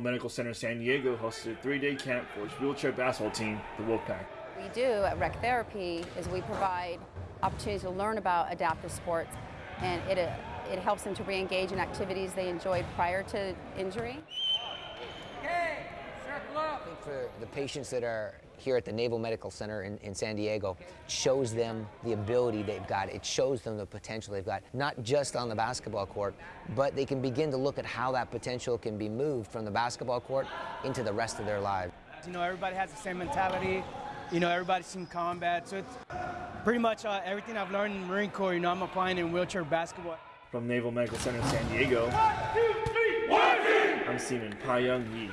Medical Center San Diego hosted a three-day camp for its wheelchair basketball team, the Wolfpack. we do at Rec Therapy is we provide opportunities to learn about adaptive sports, and it, it helps them to re-engage in activities they enjoyed prior to injury. I think for the patients that are here at the Naval Medical Center in, in San Diego, shows them the ability they've got. It shows them the potential they've got, not just on the basketball court, but they can begin to look at how that potential can be moved from the basketball court into the rest of their lives. You know, everybody has the same mentality. You know, everybody's seen combat. So it's pretty much uh, everything I've learned in Marine Corps, you know, I'm applying in wheelchair basketball. From Naval Medical Center San Diego, I'm Seaman Pai Young Yi.